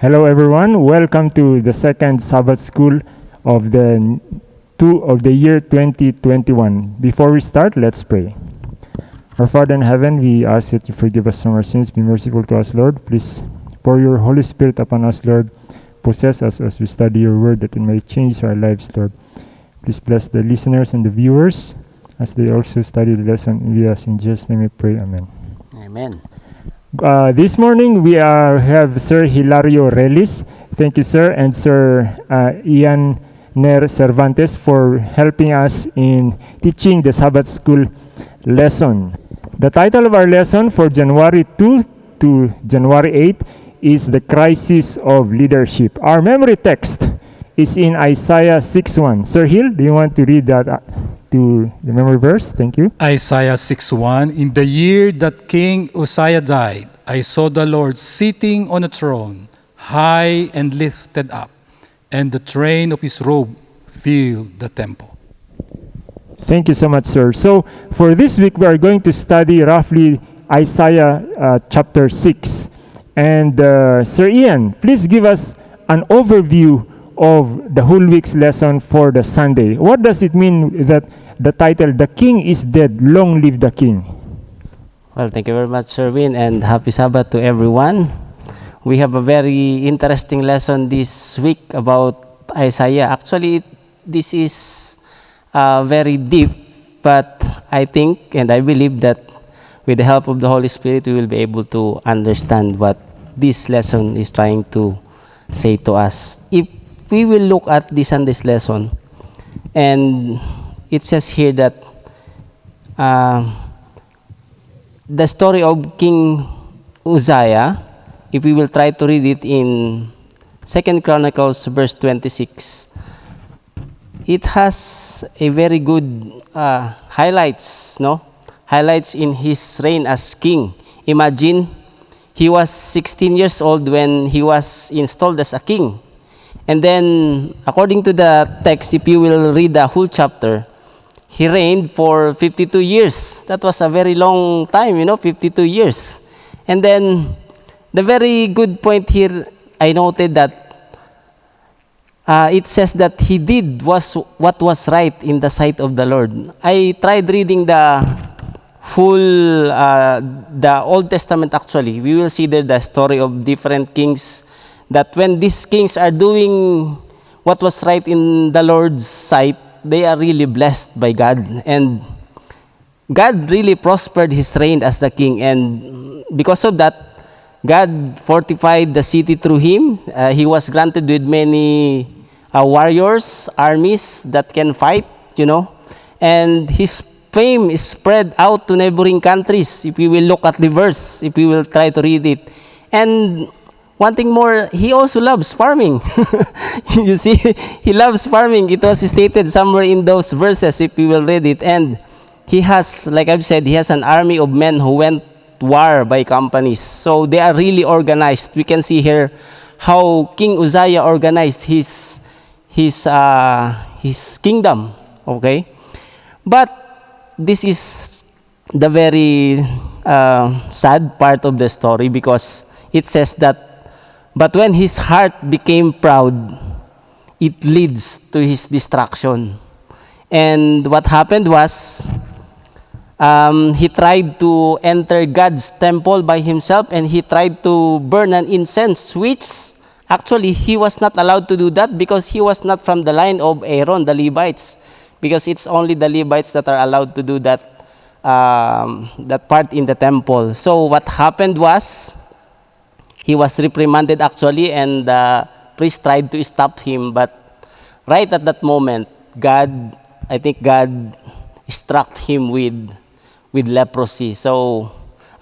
Hello, everyone. Welcome to the second Sabbath School of the two of the year 2021. Before we start, let's pray. Our Father in heaven, we ask that you forgive us from our sins. Be merciful to us, Lord. Please pour your Holy Spirit upon us, Lord. Possess us as we study your word, that it may change our lives, Lord. Please bless the listeners and the viewers as they also study the lesson with us. In Jesus' name we pray. Amen. Amen. Uh, this morning we are, have Sir Hilario Relis. Thank you, sir, and Sir uh, Ian Ner Cervantes for helping us in teaching the Sabbath School lesson. The title of our lesson for January 2 to January 8 is The Crisis of Leadership. Our memory text is in Isaiah 6.1. Sir Hill, do you want to read that to the memory verse? Thank you. Isaiah 6:1 In the year that King Uzziah died, I saw the Lord sitting on a throne, high and lifted up, and the train of his robe filled the temple. Thank you so much, sir. So, for this week, we are going to study roughly Isaiah uh, chapter 6. And, uh, Sir Ian, please give us an overview of the whole week's lesson for the Sunday. What does it mean that the title, The King is Dead, Long Live the King? Well, thank you very much, Sir Win, and happy Sabbath to everyone. We have a very interesting lesson this week about Isaiah. Actually, this is uh, very deep, but I think and I believe that with the help of the Holy Spirit, we will be able to understand what this lesson is trying to say to us. If we will look at this Sunday's lesson, and it says here that. Uh, the story of King Uzziah, if we will try to read it in Second Chronicles verse 26, it has a very good uh, highlights, no? Highlights in his reign as king. Imagine he was 16 years old when he was installed as a king. And then, according to the text, if you will read the whole chapter, he reigned for 52 years. That was a very long time, you know, 52 years. And then, the very good point here, I noted that uh, it says that he did was what was right in the sight of the Lord. I tried reading the full, uh, the Old Testament actually. We will see there the story of different kings. That when these kings are doing what was right in the Lord's sight, they are really blessed by God. And God really prospered his reign as the king. And because of that, God fortified the city through him. Uh, he was granted with many uh, warriors, armies that can fight, you know. And his fame is spread out to neighboring countries. If we will look at the verse, if we will try to read it. And one thing more, he also loves farming. you see, he loves farming. It was stated somewhere in those verses, if we will read it. And he has, like I've said, he has an army of men who went war by companies. So they are really organized. We can see here how King Uzziah organized his, his, uh, his kingdom. Okay? But this is the very uh, sad part of the story because it says that but when his heart became proud, it leads to his destruction. And what happened was, um, he tried to enter God's temple by himself and he tried to burn an incense, which actually he was not allowed to do that because he was not from the line of Aaron, the Levites, because it's only the Levites that are allowed to do that, um, that part in the temple. So what happened was, he was reprimanded actually and the priest tried to stop him. But right at that moment god i think god struck him with with leprosy. So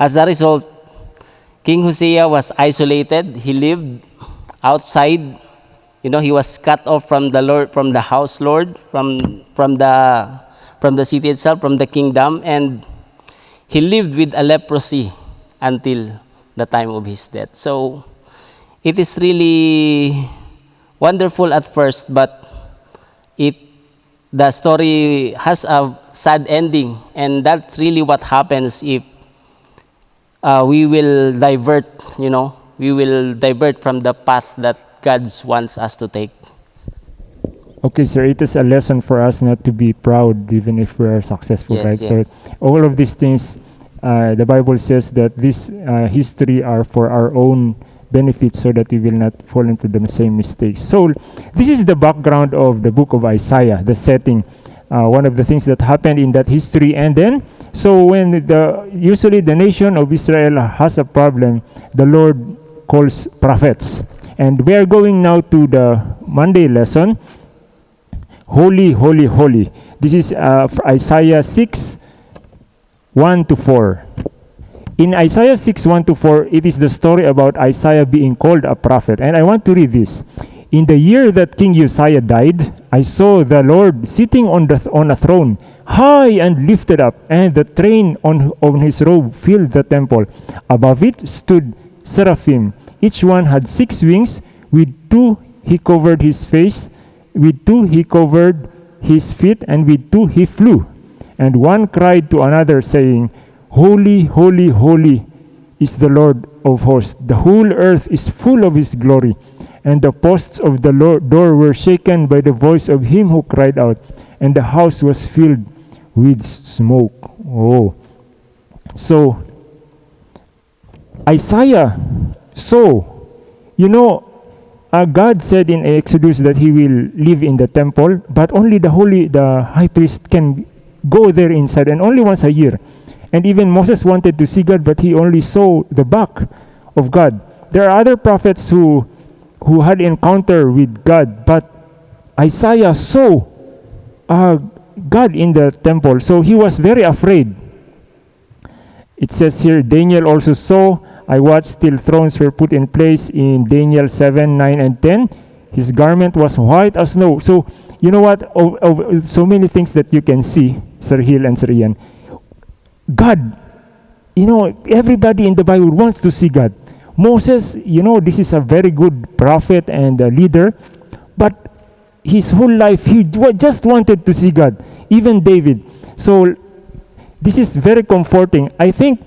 as a result king hosea was isolated. He lived outside. You know he was cut off from the lord from the house lord from from the from the city itself from the kingdom. And he lived with a leprosy until the time of his death. So it is really wonderful at first, but it the story has a sad ending, and that's really what happens if uh, we will divert, you know, we will divert from the path that God wants us to take. Okay, sir, it is a lesson for us not to be proud even if we are successful, Yes, right? yes. So all of these things, the Bible says that this uh, history are for our own benefit so that we will not fall into the same mistakes. So this is the background of the book of Isaiah, the setting. Uh, one of the things that happened in that history and then so when the usually the nation of Israel has a problem the Lord calls prophets and we are going now to the Monday lesson Holy, holy, holy. This is uh, Isaiah 6, 1 to 4. In Isaiah 6, 1 to 4, it is the story about Isaiah being called a prophet. And I want to read this. In the year that King Uzziah died, I saw the Lord sitting on, the th- on a throne, high and lifted up, and the train on, on his robe filled the temple. Above it stood seraphim. Each one had six wings. With two he covered his face, with two he covered his feet, and with two he flew. And one cried to another, saying, Holy, holy, holy is the Lord of hosts. The whole earth is full of his glory. And the posts of the door were shaken by the voice of him who cried out, and the house was filled with smoke. Oh. So, Isaiah saw, you know, uh, God said in Exodus that He will live in the temple, but only the holy, the high priest can go there inside, and only once a year. And even Moses wanted to see God, but he only saw the back of God. There are other prophets who, who had encounter with God, but Isaiah saw uh, God in the temple, so he was very afraid. It says here, Daniel also saw I watched till thrones were put in place in Daniel 7, 9, and 10. His garment was white as snow. So, you know what? Of, of so many things that you can see, Sir Hill and Sir Ian. God, you know, everybody in the Bible wants to see God. Moses, you know, this is a very good prophet and a leader, but his whole life he just wanted to see God. Even David. So, this is very comforting. I think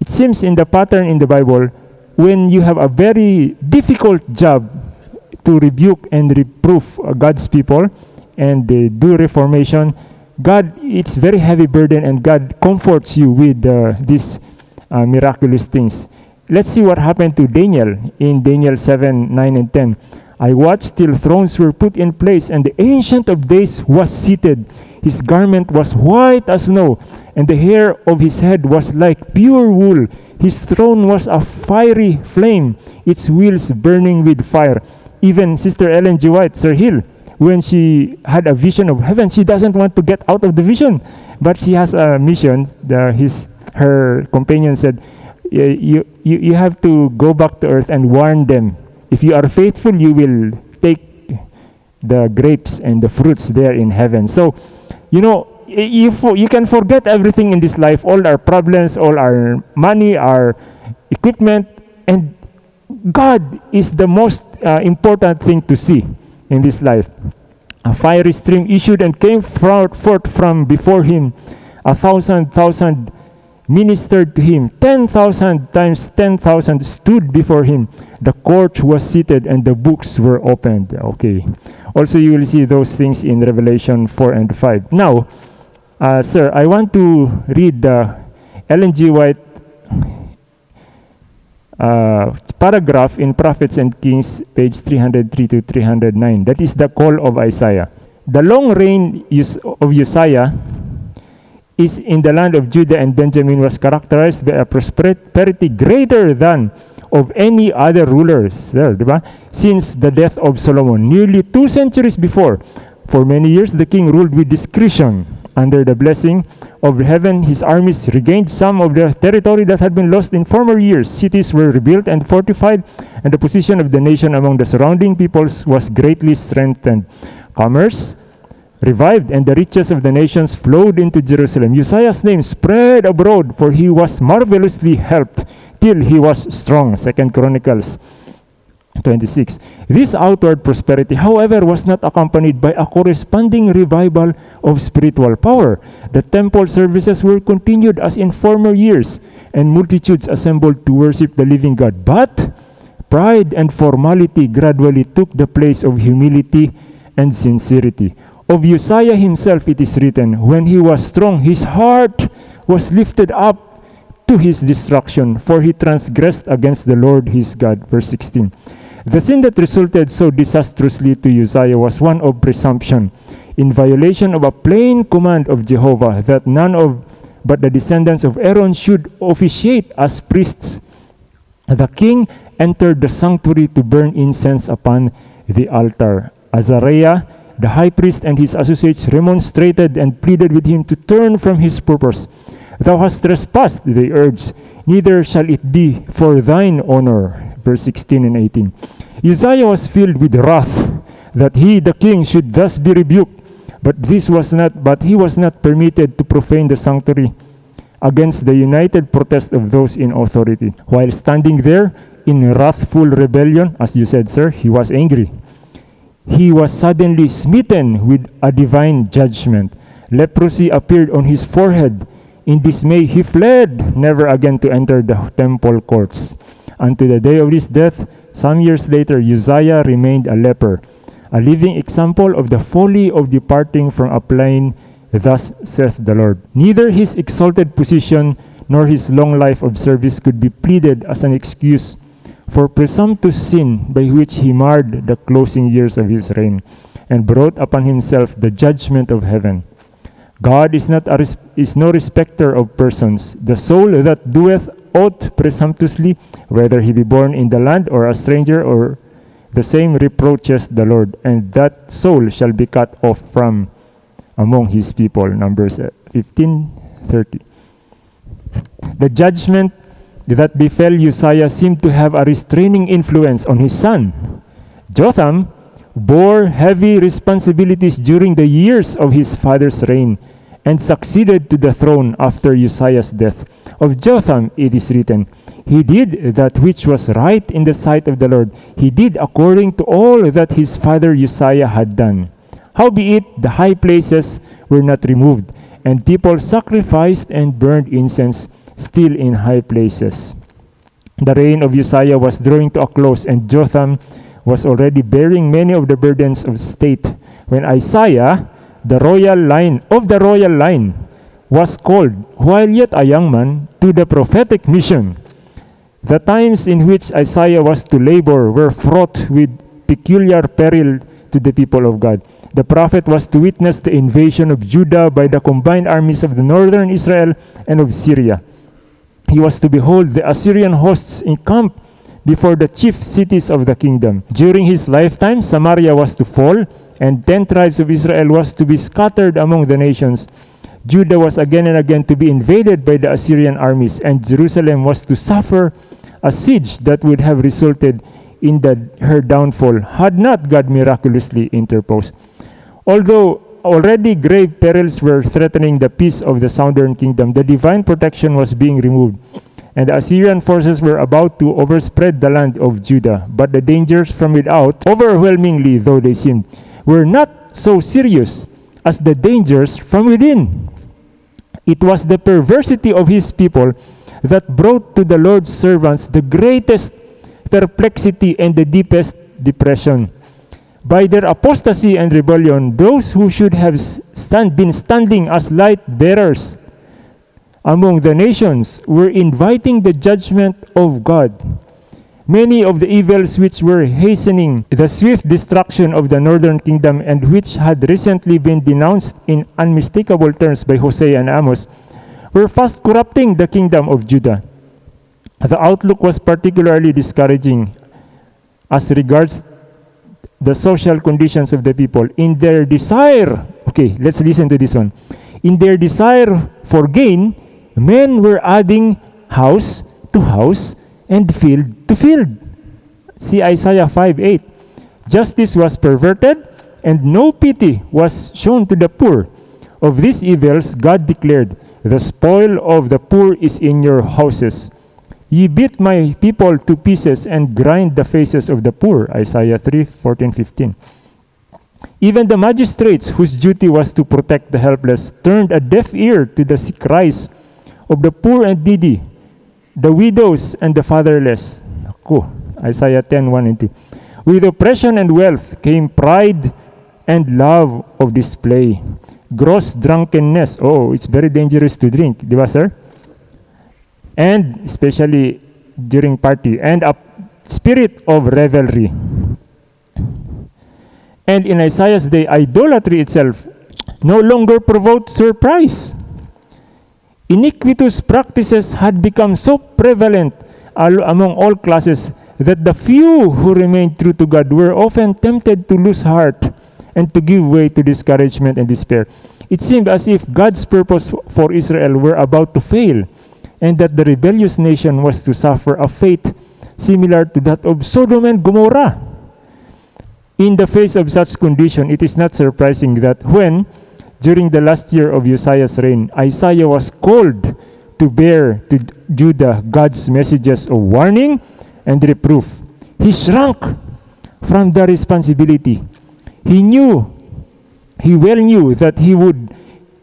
it seems in the pattern in the Bible, when you have a very difficult job to rebuke and reproof uh, God's people and do reformation, God, it's very heavy burden and God comforts you with uh, these uh, miraculous things. Let's see what happened to Daniel in Daniel 7, 9, and 10. I watched till thrones were put in place, and the Ancient of Days was seated. His garment was white as snow, and the hair of his head was like pure wool. His throne was a fiery flame, its wheels burning with fire. Even Sister Ellen G. White, Sir Hill, when she had a vision of heaven, she doesn't want to get out of the vision, but she has a mission. The, his, her companion said, you, you, you have to go back to earth and warn them. If you are faithful, you will take the grapes and the fruits there in heaven. So, you know, you, you can forget everything in this life, all our problems, all our money, our equipment, and God is the most uh, important thing to see in this life. A fiery stream issued and came forth from before him. A thousand thousand ministered to him. Ten thousand times ten thousand stood before him. The court was seated and the books were opened. Okay. Also, you will see those things in Revelation 4 and 5. Now, uh, sir, I want to read the Ellen G. White uh, paragraph in Prophets and Kings, page 303 to 309. That is the call of Isaiah. The long reign of Uzziah is in the land of Judah and Benjamin was characterized by a prosperity greater than of any other rulers there, since the death of Solomon, nearly two centuries before. For many years, the king ruled with discretion. Under the blessing of heaven, his armies regained some of the territory that had been lost in former years. Cities were rebuilt and fortified, and the position of the nation among the surrounding peoples was greatly strengthened. Commerce revived, and the riches of the nations flowed into Jerusalem. Uzziah's name spread abroad, for he was marvelously helped till he was strong. Second Chronicles 26. This outward prosperity, however, was not accompanied by a corresponding revival of spiritual power. The temple services were continued as in former years, and multitudes assembled to worship the living God. But pride and formality gradually took the place of humility and sincerity. Of Uzziah himself it is written, When he was strong, his heart was lifted up to his destruction, for he transgressed against the Lord his God. Verse 16. The sin that resulted so disastrously to Uzziah was one of presumption, in violation of a plain command of Jehovah that none of but the descendants of Aaron should officiate as priests. The king entered the sanctuary to burn incense upon the altar. Azariah, the high priest, and his associates remonstrated and pleaded with him to turn from his purpose. Thou hast trespassed, they urged, neither shall it be for thine honor verse 16 and 18. Uzziah was filled with wrath that he, the king, should thus be rebuked. But this was not, but he was not permitted to profane the sanctuary against the united protest of those in authority. While standing there in wrathful rebellion, as you said, sir, he was angry. He was suddenly smitten with a divine judgment. Leprosy appeared on his forehead. In dismay, he fled, never again to enter the temple courts. Unto the day of his death, some years later, Uzziah remained a leper, a living example of the folly of departing from a plain, thus saith the Lord. Neither his exalted position nor his long life of service could be pleaded as an excuse for presumptuous sin by which he marred the closing years of his reign and brought upon himself the judgment of heaven. God is not res- is no respecter of persons. The soul that doeth ought presumptuously, whether he be born in the land or a stranger, or the same reproaches the Lord, and that soul shall be cut off from among his people. Numbers uh, 15 30. The judgment that befell Uzziah seemed to have a restraining influence on his son. Jotham bore heavy responsibilities during the years of his father's reign and succeeded to the throne after Uzziah's death. Of Jotham it is written, He did that which was right in the sight of the Lord. He did according to all that his father Uzziah had done. Howbeit, the high places were not removed, and people sacrificed and burned incense still in high places. The reign of Uzziah was drawing to a close, and Jotham was already bearing many of the burdens of state when Isaiah the royal line of the royal line was called while yet a young man to the prophetic mission. The times in which Isaiah was to labor were fraught with peculiar peril to the people of God. The prophet was to witness the invasion of Judah by the combined armies of the northern Israel and of Syria. He was to behold the Assyrian hosts encamped before the chief cities of the kingdom. During his lifetime, Samaria was to fall, and ten tribes of Israel was to be scattered among the nations. Judah was again and again to be invaded by the Assyrian armies, and Jerusalem was to suffer a siege that would have resulted in the, her downfall had not God miraculously interposed. Although already grave perils were threatening the peace of the southern kingdom, the divine protection was being removed, and the Assyrian forces were about to overspread the land of Judah. But the dangers from without, overwhelmingly though they seemed, were not so serious as the dangers from within. It was the perversity of his people that brought to the Lord's servants the greatest perplexity and the deepest depression. By their apostasy and rebellion, those who should have stand, been standing as light bearers among the nations were inviting the judgment of God many of the evils which were hastening the swift destruction of the northern kingdom and which had recently been denounced in unmistakable terms by Hosea and Amos were fast corrupting the kingdom of Judah. The outlook was particularly discouraging as regards the social conditions of the people. In their desire, okay, let's listen to this one. In their desire for gain, men were adding house to house and field to field. See Isaiah 5 8. Justice was perverted, and no pity was shown to the poor. Of these evils, God declared, The spoil of the poor is in your houses. Ye beat my people to pieces and grind the faces of the poor. Isaiah 3 14 15. Even the magistrates, whose duty was to protect the helpless, turned a deaf ear to the cries of the poor and needy, the widows and the fatherless. Naku, Isaiah 10 1 and 2. With oppression and wealth came pride and love of display. Gross drunkenness. Oh, it's very dangerous to drink. Di ba, sir? And especially during party. And a spirit of revelry. And in Isaiah's day, idolatry itself no longer provoked surprise. Iniquitous practices had become so prevalent among all classes that the few who remained true to God were often tempted to lose heart and to give way to discouragement and despair. It seemed as if God's purpose for Israel were about to fail and that the rebellious nation was to suffer a fate similar to that of Sodom and Gomorrah. In the face of such condition, it is not surprising that when, during the last year of Uzziah's reign, Isaiah was called to bear to Judah God's messages of warning and reproof, he shrunk from the responsibility. He knew, he well knew that he would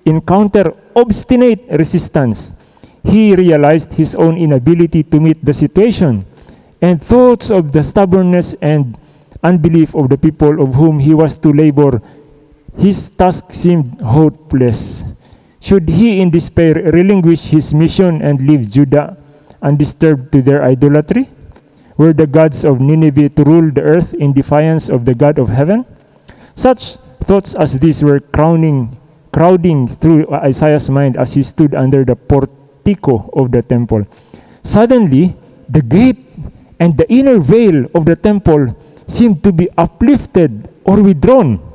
encounter obstinate resistance. He realized his own inability to meet the situation and thoughts of the stubbornness and unbelief of the people of whom he was to labor, his task seemed hopeless. Should he in despair relinquish his mission and leave Judah undisturbed to their idolatry? Were the gods of Nineveh to rule the earth in defiance of the God of heaven? Such thoughts as these were crowning, crowding through Isaiah's mind as he stood under the portico of the temple. Suddenly, the gate and the inner veil of the temple seemed to be uplifted or withdrawn.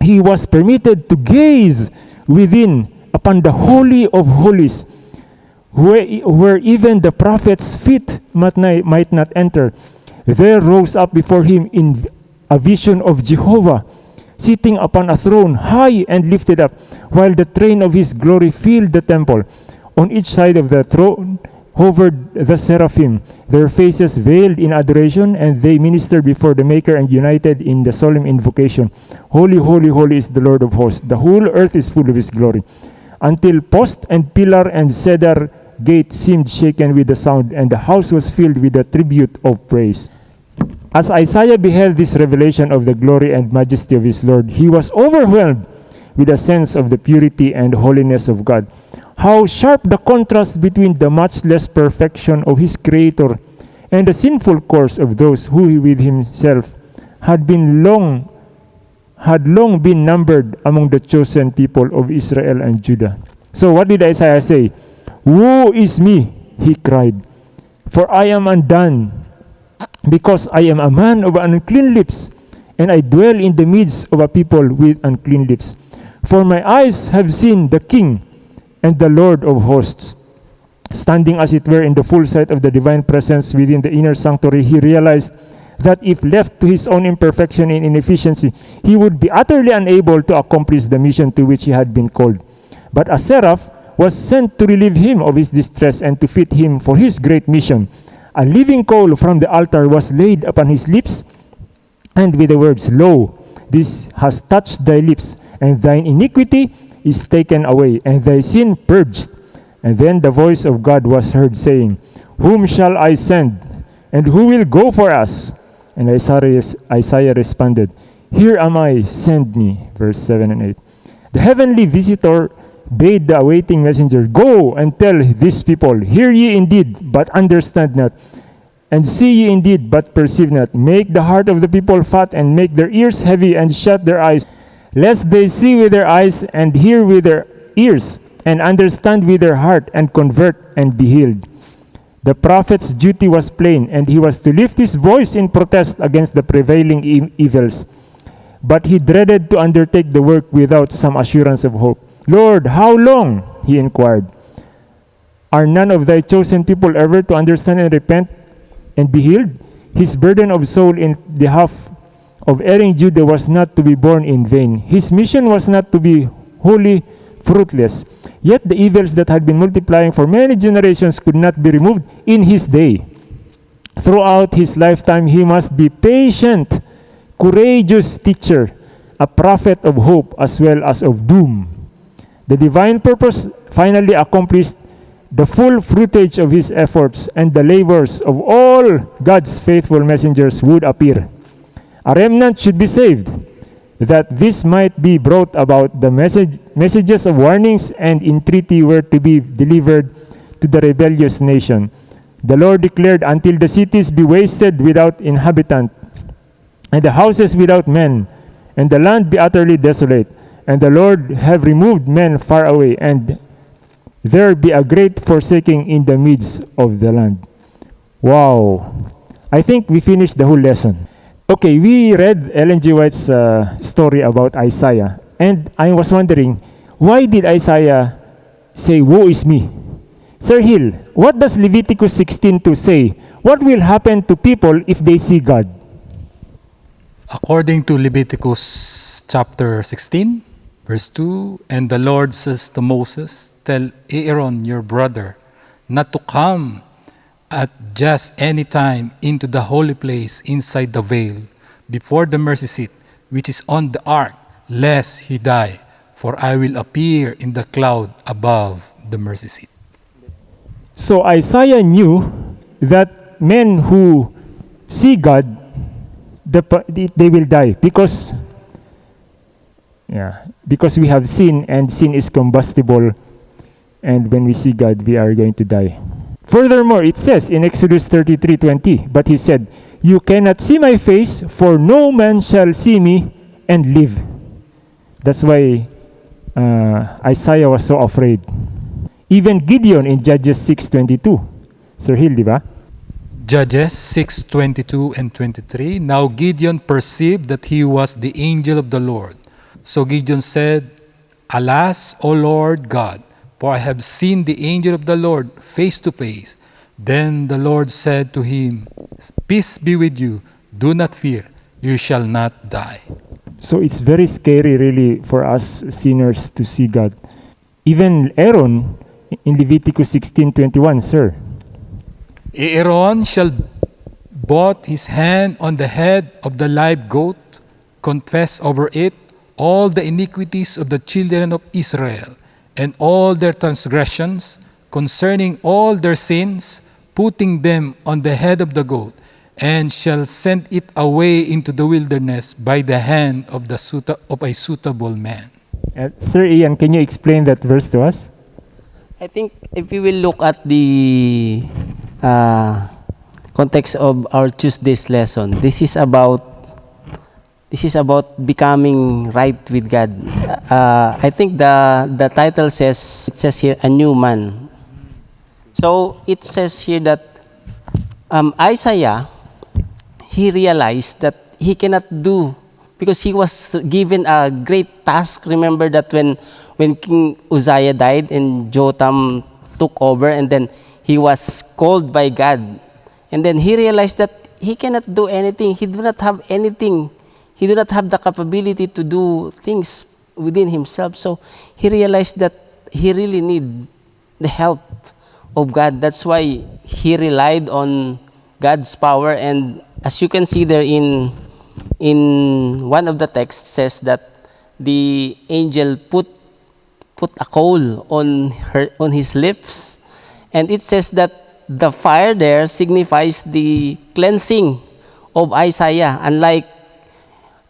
He was permitted to gaze within upon the Holy of Holies, where, where even the prophet's feet might not, might not enter. There rose up before him in a vision of Jehovah, sitting upon a throne high and lifted up, while the train of his glory filled the temple. On each side of the throne hovered the seraphim, their faces veiled in adoration, and they ministered before the Maker and united in the solemn invocation Holy, holy, holy is the Lord of hosts. The whole earth is full of his glory. Until post and pillar and cedar gate seemed shaken with the sound, and the house was filled with the tribute of praise. As Isaiah beheld this revelation of the glory and majesty of his Lord, he was overwhelmed with a sense of the purity and holiness of God. How sharp the contrast between the matchless perfection of his Creator and the sinful course of those who with himself had been long had long been numbered among the chosen people of Israel and Judah. So what did Isaiah say? Woe is me, he cried, for I am undone, because I am a man of unclean lips, and I dwell in the midst of a people with unclean lips. For my eyes have seen the King and the Lord of hosts. Standing as it were in the full sight of the divine presence within the inner sanctuary, he realized that if left to his own imperfection and inefficiency, he would be utterly unable to accomplish the mission to which he had been called. But a seraph was sent to relieve him of his distress and to fit him for his great mission. A living coal from the altar was laid upon his lips, and with the words, Lo, this has touched thy lips, and thine iniquity is taken away, and thy sin purged. And then the voice of God was heard saying, Whom shall I send? And who will go for us? And Isaiah, responded, Here am I, send me. Verse 7 and 8. The heavenly visitor bade the awaiting messenger, Go and tell these people, Hear ye indeed, but understand not. And see ye indeed, but perceive not. Make the heart of the people fat, and make their ears heavy, and shut their eyes, lest they see with their eyes, and hear with their ears, and understand with their heart, and convert, and be healed. The prophet's duty was plain, and he was to lift his voice in protest against the prevailing e- evils. But he dreaded to undertake the work without some assurance of hope. Lord, how long? he inquired. Are none of thy chosen people ever to understand and repent and be healed? His burden of soul in behalf of erring Judah was not to be borne in vain. His mission was not to be wholly fruitless. Yet the evils that had been multiplying for many generations could not be removed in his day. Throughout his lifetime, he must be patient, courageous teacher, a prophet of hope as well as of doom. The divine purpose finally accomplished the full fruitage of his efforts and the labors of all God's faithful messengers would appear. A remnant should be saved, that this might be brought about the message, messages of warnings and entreaty were to be delivered to the rebellious nation. The Lord declared, Until the cities be wasted without inhabitant, and the houses without men, and the land be utterly desolate, and the Lord have removed men far away, and there be a great forsaking in the midst of the land. Wow. I think we finished the whole lesson. Okay, we read Ellen G. White's uh, story about Isaiah, and I was wondering, why did Isaiah say, Woe is me? Sir Hill, what does Leviticus 16:2 say? What will happen to people if they see God? According to Leviticus chapter 16, verse 2, And the Lord says to Moses, Tell Aaron your brother not to come at just any time into the holy place inside the veil before the mercy seat which is on the ark, lest he die, for I will appear in the cloud above the mercy seat. So Isaiah knew that men who see God, the, they they will die because yeah, because we have sin and sin is combustible and when we see God we are going to die. Furthermore, it says in Exodus 33:20, but he said, "You cannot see my face, for no man shall see me and live." That's why uh, Isaiah was so afraid. Even Gideon in Judges 6:22. Sir Hill, di? Judges 6:22 and 23 Now Gideon perceived that he was the angel of the Lord. So Gideon said, Alas, O Lord God, for I have seen the angel of the Lord face to face. Then the Lord said to him, Peace be with you, do not fear, you shall not die. So it's very scary really for us sinners to see God. Even Aaron in Leviticus 16:21, sir. Aaron shall put his hand on the head of the live goat, confess over it all the iniquities of the children of Israel, and all their transgressions concerning all their sins, putting them on the head of the goat, and shall send it away into the wilderness by the hand of, the suita- of a suitable man. Uh, sir Ian, can you explain that verse to us? I think if we will look at the uh, context of our Tuesday's lesson, this is about this is about becoming right with God. Uh, I think the the title says it says here a new man. So it says here that um, Isaiah he realized that he cannot do because he was given a great task. Remember that when when King Uzziah died and Jotham took over, and then he was called by God, and then he realized that he cannot do anything. He do not have anything. He did not have the capability to do things within himself. So he realized that he really need the help of God. That's why he relied on God's power. And as you can see there in in one of the texts says that the angel put put a coal on her on his lips, and it says that the fire there signifies the cleansing of Isaiah, unlike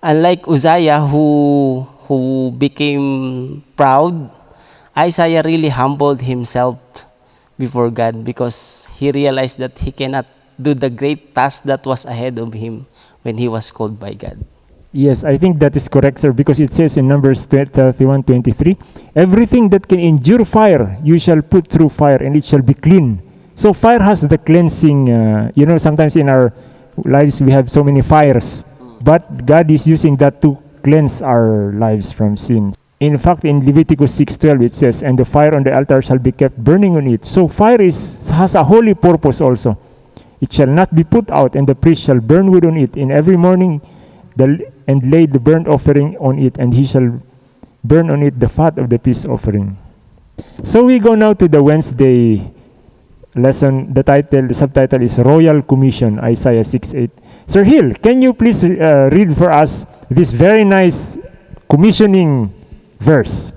unlike Uzziah who who became proud. Isaiah really humbled himself before God because he realized that he cannot do the great task that was ahead of him when he was called by God. Yes, I think that is correct, sir, because it says in Numbers 31 23, everything that can endure fire, you shall put through fire, and it shall be clean. So, fire has the cleansing. Uh, you know, sometimes in our lives we have so many fires, but God is using that to cleanse our lives from sin. In fact, in Leviticus 6:12 it says, "And the fire on the altar shall be kept burning on it." So fire is has a holy purpose also. It shall not be put out, and the priest shall burn wood on it in every morning, the, and lay the burnt offering on it, and he shall burn on it the fat of the peace offering. So we go now to the Wednesday lesson. The title, the subtitle is Royal Commission, Isaiah 6 8. Sir Hill, can you please uh, read for us this very nice commissioning verse?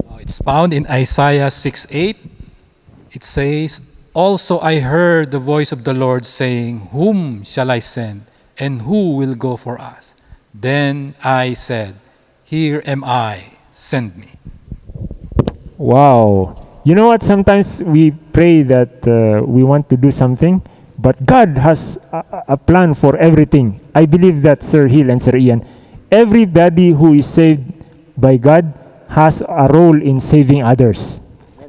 Uh, It's found in Isaiah 6 8. It says, Also I heard the voice of the Lord saying, Whom shall I send? And who will go for us? Then I said, Here am I, send me. Wow. You know what? Sometimes we pray that uh, we want to do something, but God has a, a- plan for everything. I believe that Sir Hill and Sir Ian, everybody who is saved by God has a role in saving others.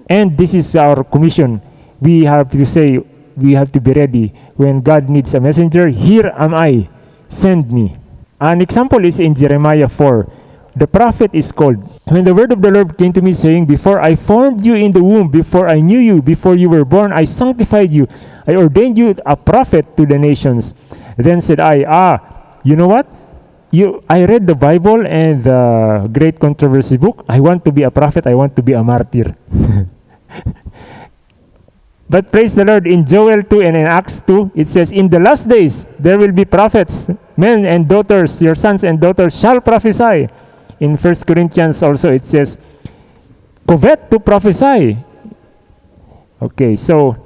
And this is our commission. We have to say, we have to be ready. When God needs a messenger, here am I, send me. An example is in Jeremiah 4. The prophet is called. When the word of the Lord came to me, saying, Before I formed you in the womb, before I knew you, before you were born, I sanctified you. I ordained you a prophet to the nations. Then said I, Ah, you know what? You, I read the Bible and the Great Controversy book. I want to be a prophet. I want to be a martyr. But praise the Lord, in Joel 2 and in Acts 2, it says, In the last days there will be prophets, men and daughters, your sons and daughters shall prophesy. In 1 Corinthians also it says, Covet to prophesy. Okay, so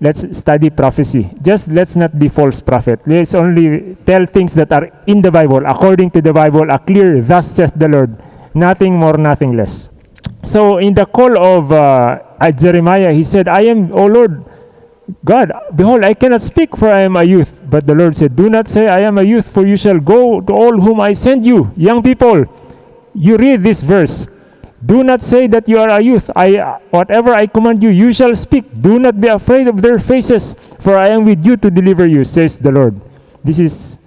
let's study prophecy. Just let's not be false prophet. Let's only tell things that are in the Bible, according to the Bible, a clear, thus saith the Lord. Nothing more, nothing less. So in the call of uh, Jeremiah, he said, I am, O Lord God, behold, I cannot speak, for I am a youth. But the Lord said, Do not say, I am a youth, for you shall go to all whom I send you. Young people, you read this verse. Do not say that you are a youth. I, whatever I command you, you shall speak. Do not be afraid of their faces, for I am with you to deliver you, says the Lord. This is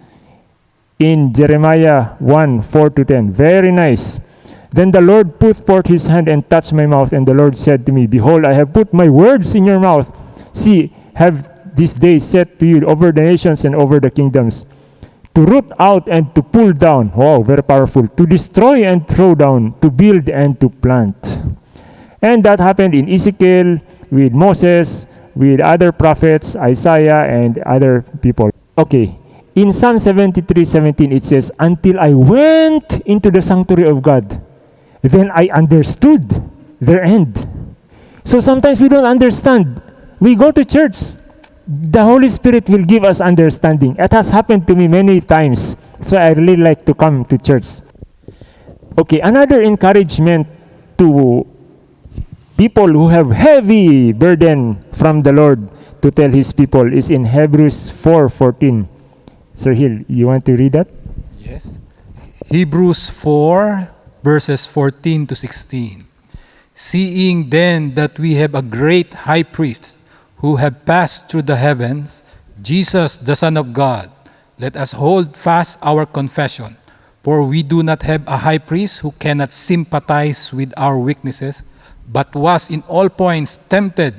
in Jeremiah 1 4 to 10. Very nice. Then the Lord put forth his hand and touched my mouth, and the Lord said to me, Behold, I have put my words in your mouth. See, have this day set to you over the nations and over the kingdoms, to root out and to pull down. Wow, very powerful. To destroy and throw down, to build and to plant. And that happened in Ezekiel, with Moses, with other prophets, Isaiah, and other people. Okay, in Psalm 73 17, it says, Until I went into the sanctuary of God, then I understood their end. So sometimes we don't understand. We go to church, the Holy Spirit will give us understanding. It has happened to me many times. So I really like to come to church. Okay, another encouragement to people who have heavy burden from the Lord to tell his people is in Hebrews 4:14. Sir Hill, you want to read that? Yes. Hebrews 4, verses 14 to 16. Seeing then that we have a great high priest who have passed through the heavens, Jesus, the Son of God, let us hold fast our confession. For we do not have a high priest who cannot sympathize with our weaknesses, but was in all points tempted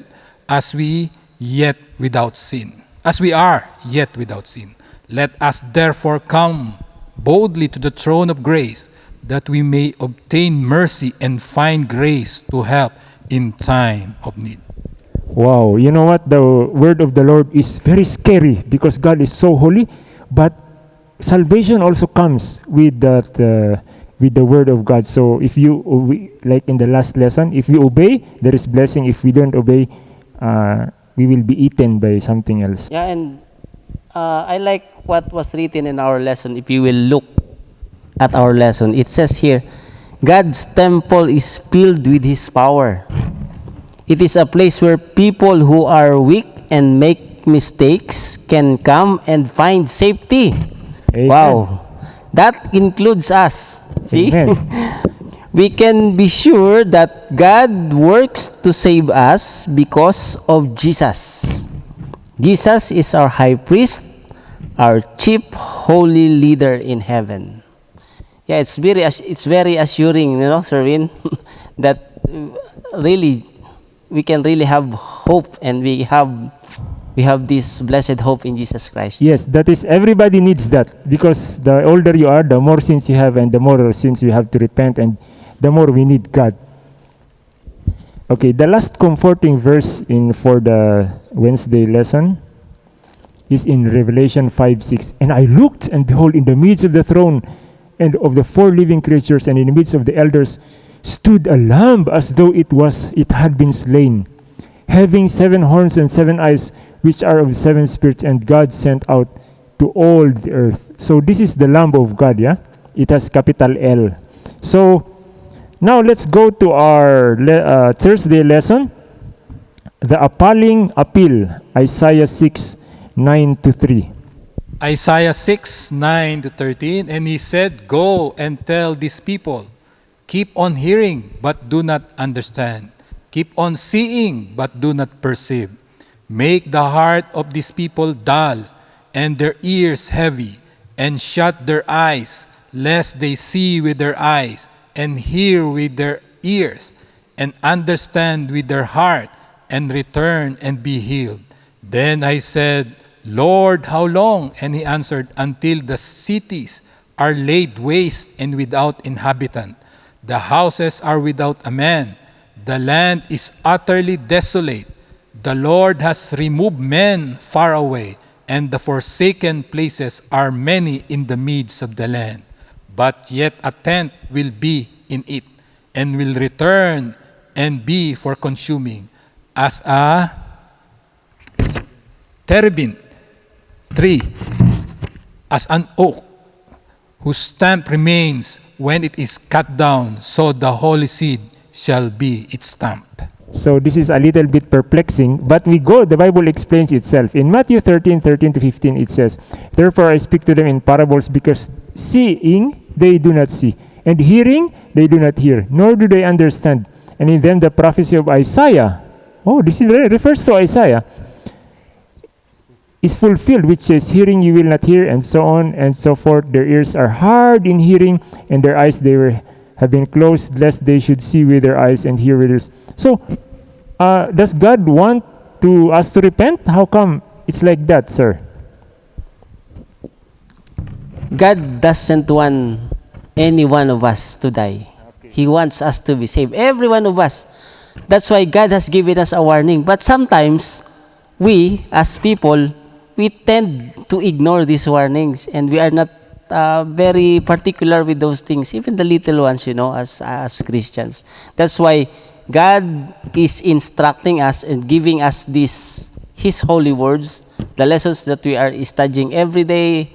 as we yet without sin. As we are yet without sin. Let us therefore come boldly to the throne of grace that we may obtain mercy and find grace to help in time of need. Wow, you know what? The word of the Lord is very scary because God is so holy, but salvation also comes with that uh, with the word of God. So if you we- like in the last lesson, if we obey, there is blessing. If we don't obey, uh, we will be eaten by something else. Yeah, and uh, I like what was written in our lesson. If you will look at our lesson, it says here, God's temple is filled with His power. It is a place where people who are weak and make mistakes can come and find safety. Amen. Wow. That includes us. See? We can be sure that God works to save us because of Jesus. Jesus is our high priest, our chief holy leader in heaven. Yeah, it's very it's very assuring, you know, Serwin, that really we can really have hope and we have we have this blessed hope in Jesus Christ. Yes, that is everybody needs that because the older you are, the more sins you have, and the more sins you have to repent, and the more we need God. Okay, the last comforting verse in for the Wednesday lesson is in Revelation 5 6. And I looked, and behold, in the midst of the throne and of the four living creatures, and in the midst of the elders, stood a lamb as though it was it had been slain, having seven horns and seven eyes, which are of seven spirits, and God sent out to all the earth. So this is the Lamb of God, yeah? It has capital L. So now let's go to our le- uh, Thursday lesson. The appalling appeal, Isaiah 6, 9 to 3. Isaiah 6, 9 to 13, and he said, Go and tell these people, keep on hearing, but do not understand. Keep on seeing, but do not perceive. Make the heart of these people dull, and their ears heavy, and shut their eyes, lest they see with their eyes, and hear with their ears, and understand with their heart, and return and be healed. Then I said, Lord, how long? And he answered, Until the cities are laid waste and without inhabitant. The houses are without a man. The land is utterly desolate. The Lord has removed men far away, and the forsaken places are many in the midst of the land. But yet a tent will be in it, and will return and be for consuming, as a terebinth tree, as an oak, whose stamp remains when it is cut down, so the holy seed shall be its stamp. So this is a little bit perplexing, but we go, the Bible explains itself. In Matthew 13, 13 to 15, it says, Therefore I speak to them in parables, because seeing they do not see, and hearing they do not hear, nor do they understand. And in them the prophecy of Isaiah, oh, this refers to Isaiah, is fulfilled, which says, Hearing you will not hear, and so on and so forth. Their ears are hard in hearing, and their eyes they were have been closed, lest they should see with their eyes and hear with their So, uh, does God want to us to repent? How come it's like that, sir? God doesn't want any one of us to die. He wants us to be saved. Every one of us. That's why God has given us a warning. But sometimes, we, as people, we tend to ignore these warnings and we are not uh, very particular with those things, even the little ones, you know, as, as Christians. That's why God is instructing us and giving us these, His holy words, the lessons that we are studying every day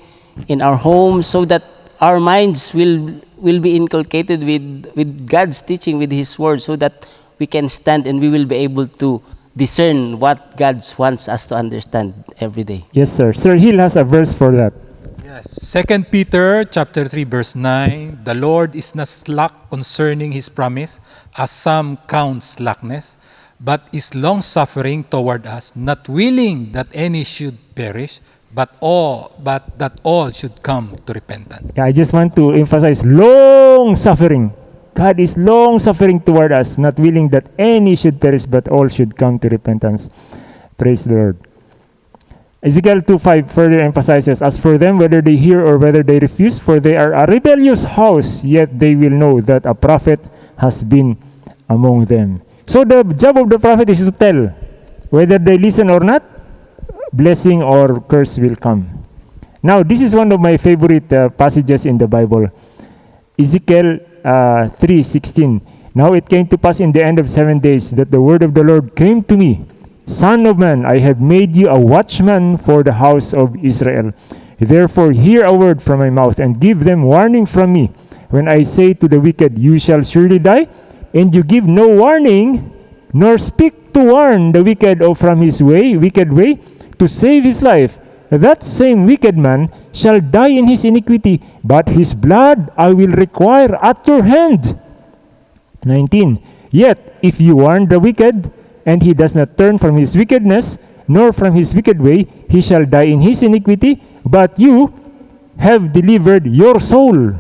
in our homes, so that our minds will will be inculcated with with God's teaching, with His word, so that we can stand and we will be able to discern what God wants us to understand every day. Yes, sir. Sir Hill has a verse for that. Yes. Second Peter chapter 3 verse 9, the Lord is not slack concerning his promise, as some count slackness, but is long suffering toward us, not willing that any should perish, but all but that all should come to repentance. Yeah, I just want to emphasize long suffering. God is long suffering toward us, not willing that any should perish, but all should come to repentance. Praise the Lord. Ezekiel 2:5 further emphasizes, As for them, whether they hear or whether they refuse, for they are a rebellious house, yet they will know that a prophet has been among them. So the job of the prophet is to tell whether they listen or not, blessing or curse will come. Now, this is one of my favorite uh, passages in the Bible. Ezekiel uh, 3:16. Now it came to pass in the end of seven days that the word of the Lord came to me. Son of man, I have made you a watchman for the house of Israel. Therefore, hear a word from my mouth and give them warning from me. When I say to the wicked, You shall surely die, and you give no warning, nor speak to warn the wicked of from his way, wicked way, to save his life, that same wicked man shall die in his iniquity, but his blood I will require at your hand. 19. Yet, if you warn the wicked, and he does not turn from his wickedness, nor from his wicked way, he shall die in his iniquity, but you have delivered your soul.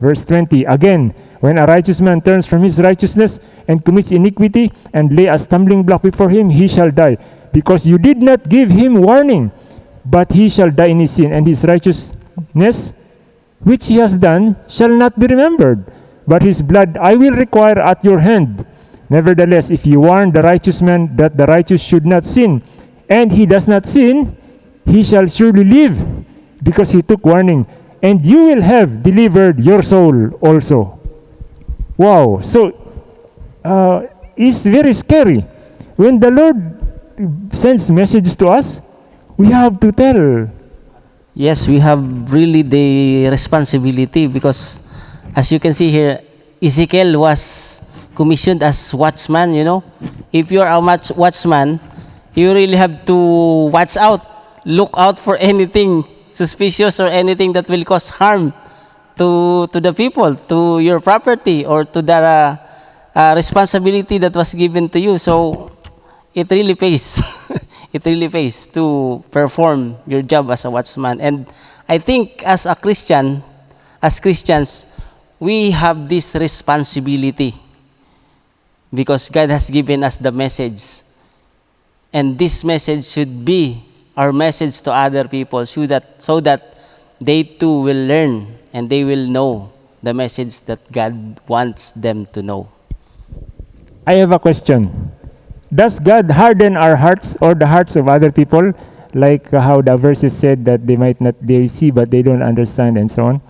Verse 20. Again, when a righteous man turns from his righteousness and commits iniquity and lay a stumbling block before him, he shall die, because you did not give him warning. But he shall die in his sin, and his righteousness, which he has done, shall not be remembered. but his blood I will require at your hand. Nevertheless, if you warn the righteous man that the righteous should not sin, and he does not sin, he shall surely live, because he took warning, and you will have delivered your soul also. Wow, so uh, it's very scary. When the Lord sends messages to us, we have to tell. Yes, we have really the responsibility because as you can see here, Ezekiel was commissioned as watchman, you know. If you are a watch- watchman, you really have to watch out, look out for anything suspicious or anything that will cause harm to, to the people, to your property, or to the uh, uh, responsibility that was given to you. So it really pays. it really pays to perform your job as a watchman. And I think as a Christian, as Christians, we have this responsibility because God has given us the message. And this message should be our message to other people so that, so that they too will learn and they will know the message that God wants them to know. I have a question. Does God harden our hearts or the hearts of other people, like how the verses said that they might not they see but they don't understand and so on?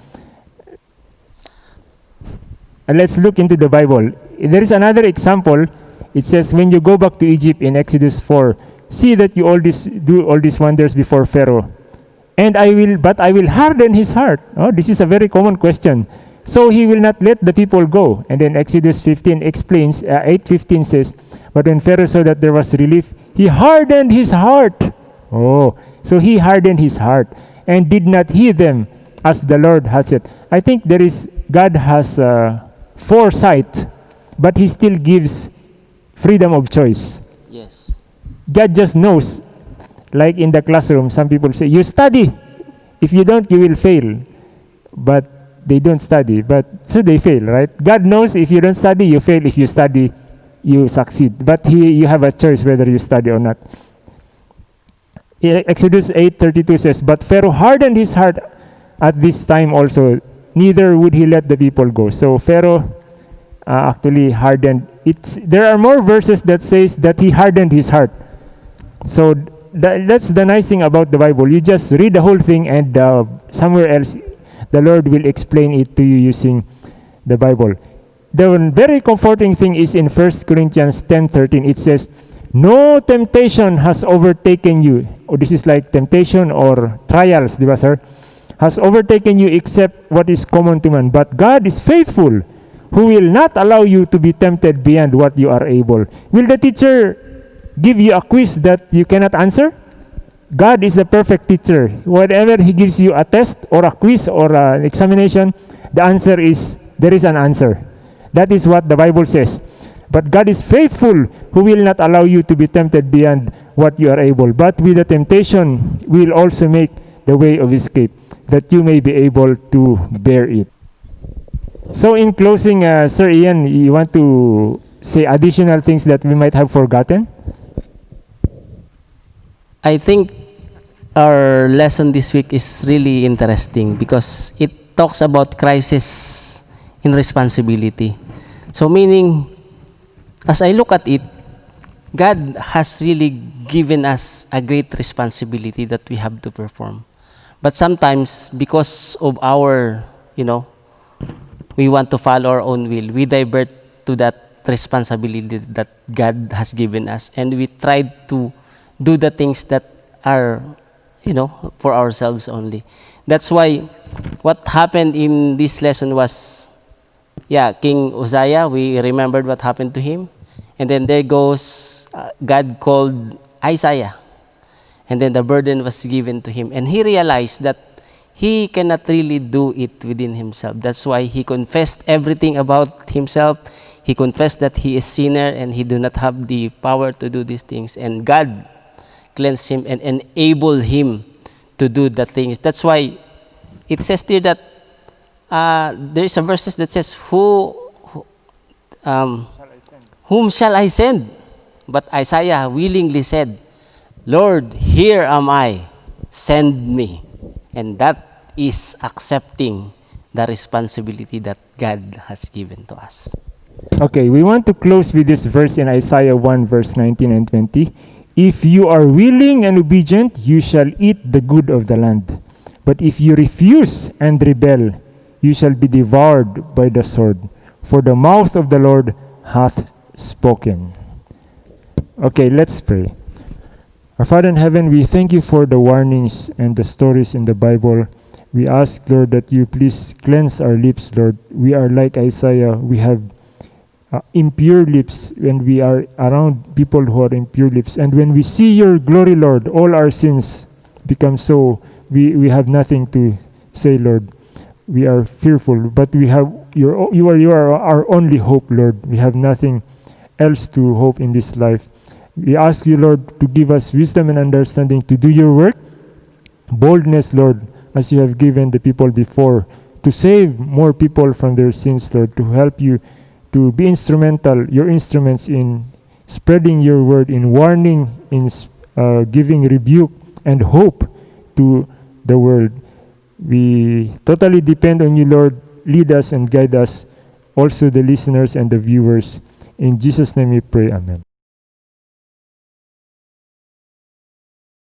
And let's look into the Bible. There is another example. It says, when you go back to Egypt in Exodus 4, see that you all this, do all these wonders before Pharaoh. And I will, but I will harden his heart. Oh, this is a very common question. So he will not let the people go. And then Exodus 15 explains, uh, 8:15 says, but when Pharaoh saw that there was relief, he hardened his heart. Oh, so he hardened his heart and did not heed them as the Lord had said. I think there is God has uh, foresight, but He still gives freedom of choice. Yes. God just knows. Like in the classroom, some people say, You study. If you don't, you will fail. But they don't study. But so they fail, right? God knows if you don't study, you fail. If you study, you succeed. But he, you have a choice whether you study or not. Exodus 8:32 says, But Pharaoh hardened his heart at this time also, neither would he let the people go. So Pharaoh uh, actually hardened. It's there are more verses that says that he hardened his heart. So tha- that's the nice thing about the Bible. You just read the whole thing, and uh, somewhere else, the Lord will explain it to you using the Bible. The very comforting thing is in 1 Corinthians 10:13. It says, "No temptation has overtaken you." Oh, this is like temptation or trials, di ba, sir? Has overtaken you except what is common to man. But God is faithful, who will not allow you to be tempted beyond what you are able. Will the teacher give you a quiz that you cannot answer? God is a perfect teacher. Whatever He gives you a test or a quiz or an examination, the answer is there is an answer. That is what the Bible says. But God is faithful, who will not allow you to be tempted beyond what you are able. But with the temptation, will also make the way of escape, that you may be able to bear it. So, in closing, uh, Sir Ian, you want to say additional things that we might have forgotten? I think our lesson this week is really interesting because it talks about crisis in responsibility. So meaning, as I look at it, God has really given us a great responsibility that we have to perform. But sometimes, because of our, you know, we want to follow our own will, we divert to that responsibility that God has given us, and we try to do the things that are, you know, for ourselves only. That's why what happened in this lesson was, yeah, King Uzziah, we remembered what happened to him. And then there goes, uh, God called Isaiah. And then the burden was given to him. And he realized that he cannot really do it within himself. That's why he confessed everything about himself. He confessed that he is sinner and he do not have the power to do these things. And God cleansed him and enable him to do the things. That's why it says here that uh, there is a verses that says, "Who, who- um, whom shall I send?" But Isaiah willingly said, "Lord, here am I. Send me." And that is accepting the responsibility that God has given to us. Okay, we want to close with this verse in Isaiah 1, verse 19 and 20. If you are willing and obedient, you shall eat the good of the land. But if you refuse and rebel, you shall be devoured by the sword. For the mouth of the Lord hath spoken. Okay, let's pray. Our Father in heaven, we thank you for the warnings and the stories in the Bible. We ask, Lord, that you please cleanse our lips, Lord. We are like Isaiah. We have uh, impure lips when we are around people who are impure lips. And when we see your glory, Lord, all our sins become so, we, we have nothing to say, Lord. We are fearful, but we have your, you are, you are our only hope, Lord. We have nothing else to hope in this life. We ask you, Lord, to give us wisdom and understanding to do your work, boldness, Lord, as you have given the people before, to save more people from their sins, Lord, to help you to be instrumental, your instruments in spreading your word, in warning, in uh, giving rebuke and hope to the world. We totally depend on you, Lord. Lead us and guide us, also the listeners and the viewers. In Jesus' name we pray, Amen.